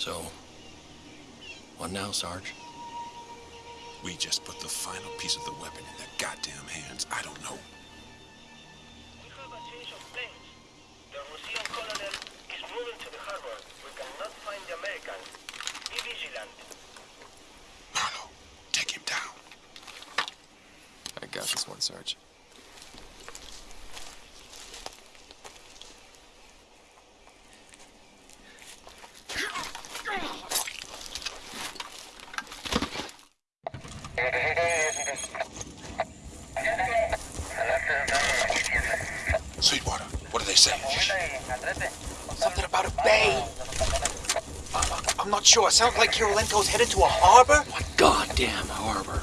So, what now, Sarge? We just put the final piece of the weapon in their goddamn hands. I don't know. We have a change of plans. The Russian colonel is moving to the harbor. We cannot find the Americans. Be vigilant. Marlowe, take him down. I got this one, Sarge. Sweetwater, what do they say? Something about a bay. Uh, I'm not sure. Sounds like Kirilenko's headed to a harbor. What goddamn harbor.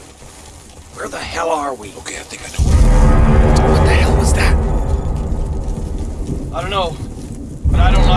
Where the hell are we? Okay, I think I know. What the hell was that? I don't know, but I don't like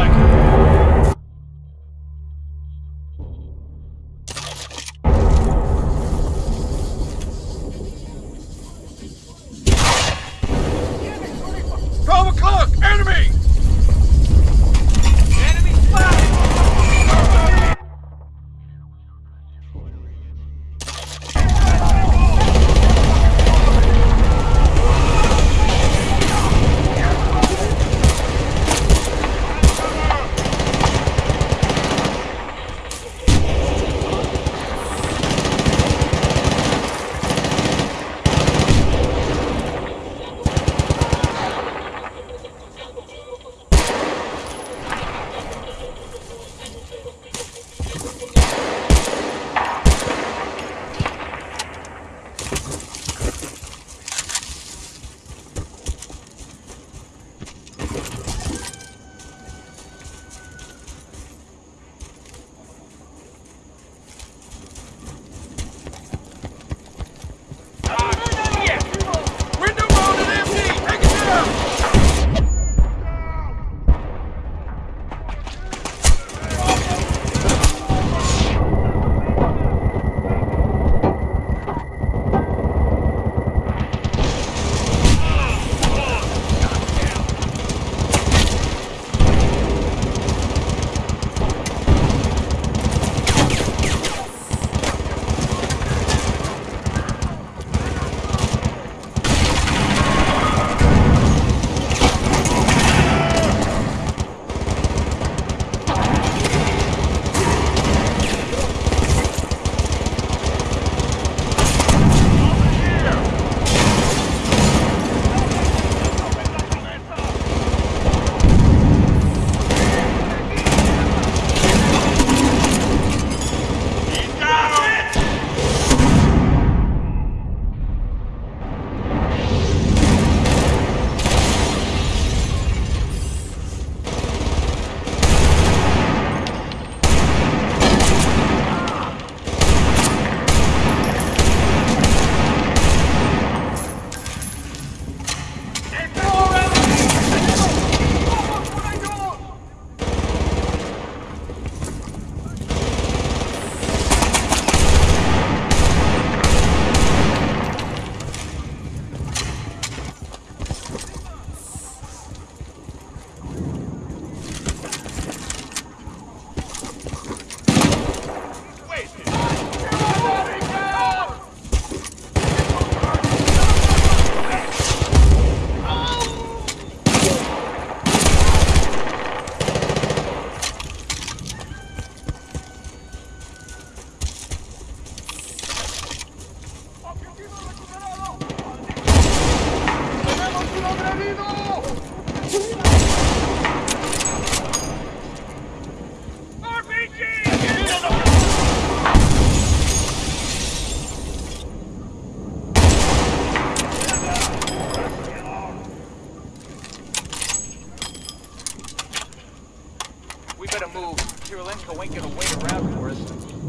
Kirilenko ain't gonna wait around for us.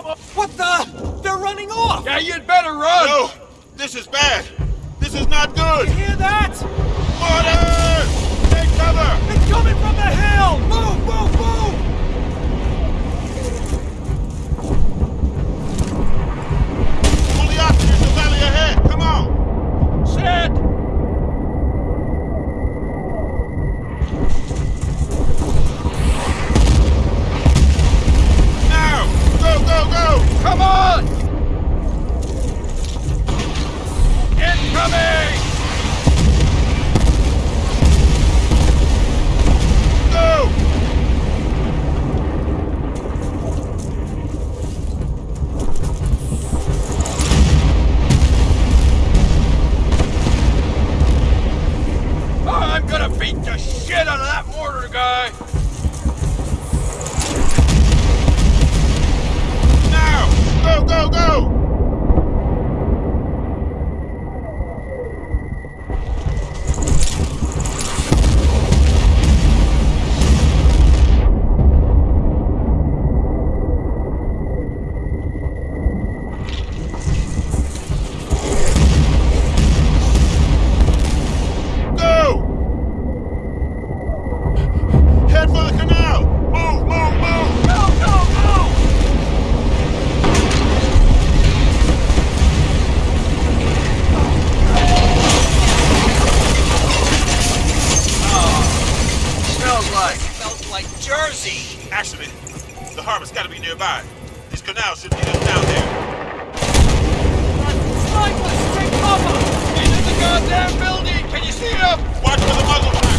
What the? They're running off! Yeah, you'd better run! No! This is bad! This is not good! You hear that? Water! Take cover! It's coming from the hill! Move, move, move! Pull the oxygen to the valley ahead! Come on! Set! Come on! Incoming! Jersey! Actually, the harbor's gotta be nearby. These canals should lead us down there. Sniper, take cover! He's in the goddamn building! Can you see him? Watch for the muzzle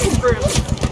room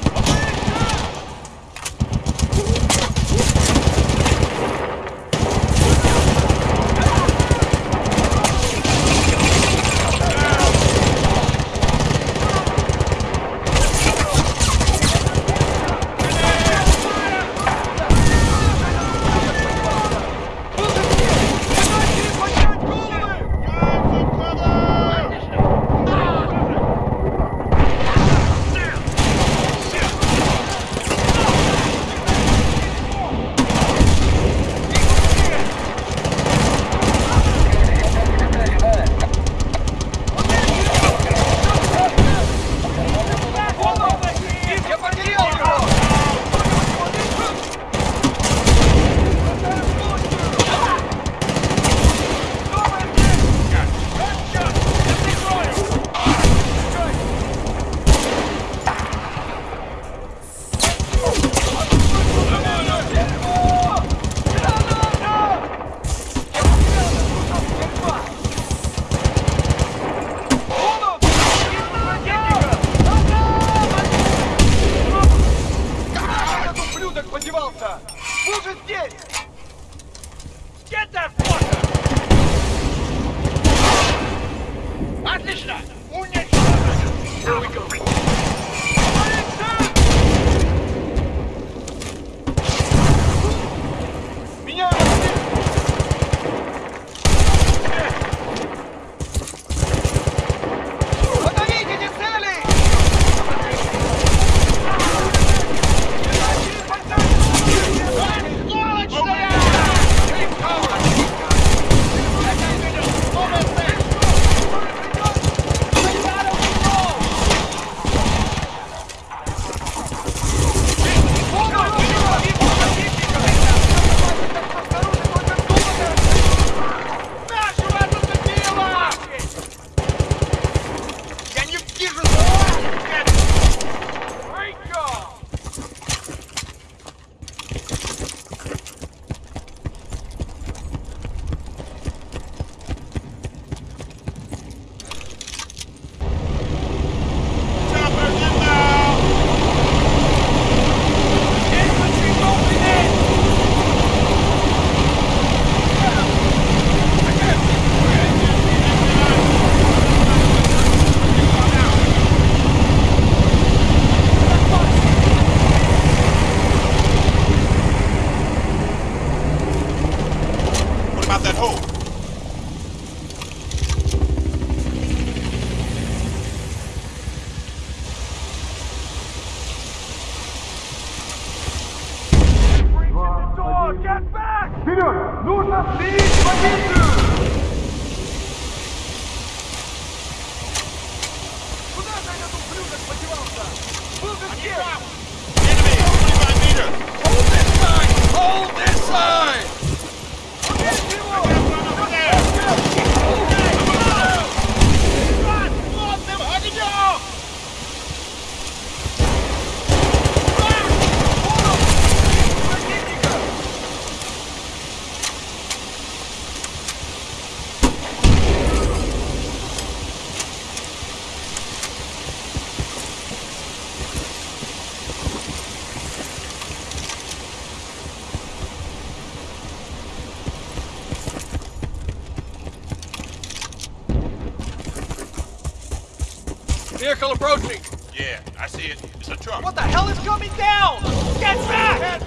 see it. It's a truck. What the hell is coming down? Get back!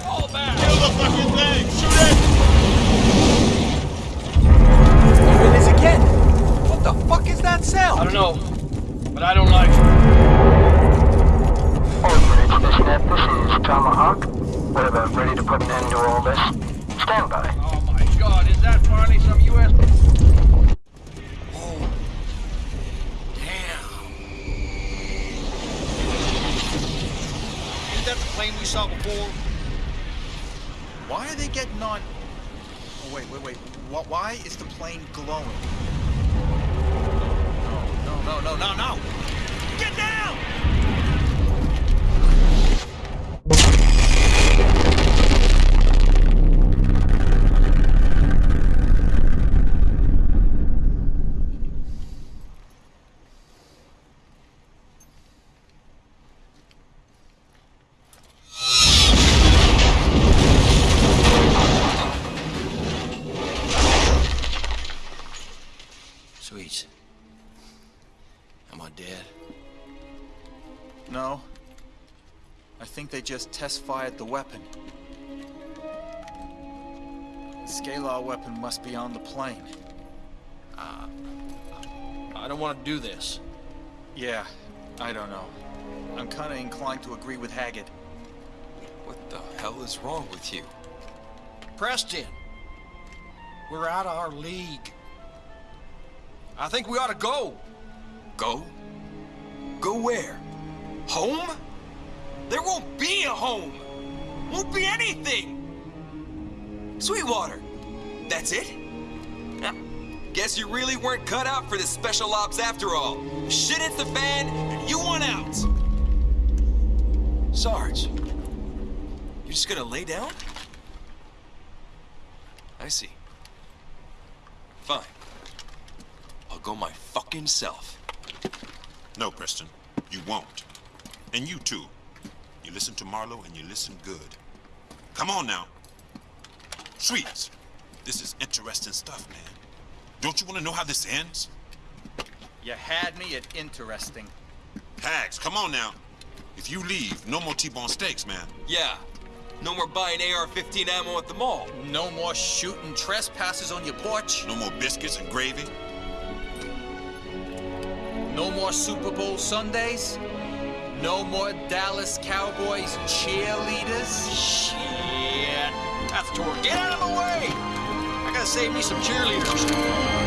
The plane glowing? No, no, no, no, no, No. I think they just test-fired the weapon. The scalar weapon must be on the plane. Uh, I don't want to do this. Yeah, I don't know. I'm kinda inclined to agree with Haggett. What the hell is wrong with you? Preston, we're out of our league. I think we ought to go. Go? Go where? Home? There won't be a home! Won't be anything! Sweetwater! That's it? Ah, Guess you really weren't cut out for this special ops after all. Shit hits the fan, and you want out! Sarge, you're just gonna lay down? I see. Fine. I'll go my fucking self. No, Preston, you won't. And you too. You listen to Marlowe and you listen good. Come on now. Sweets, this is interesting stuff, man. Don't you want to know how this ends? You had me at interesting. Hags, come on now. If you leave, no more T-bone steaks, man. Yeah. No more buying AR-15 ammo at the mall. No more shooting trespassers on your porch. No more biscuits and gravy. No more Super Bowl Sundays. No more Dallas Cowboys cheerleaders. Shit. That's tour. Get out of the way! I gotta save me some cheerleaders.